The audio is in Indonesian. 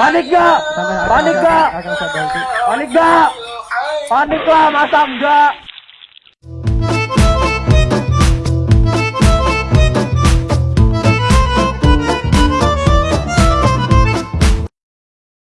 Panik gak? Panik gak? Panik gak? Panik lah, masa enggak?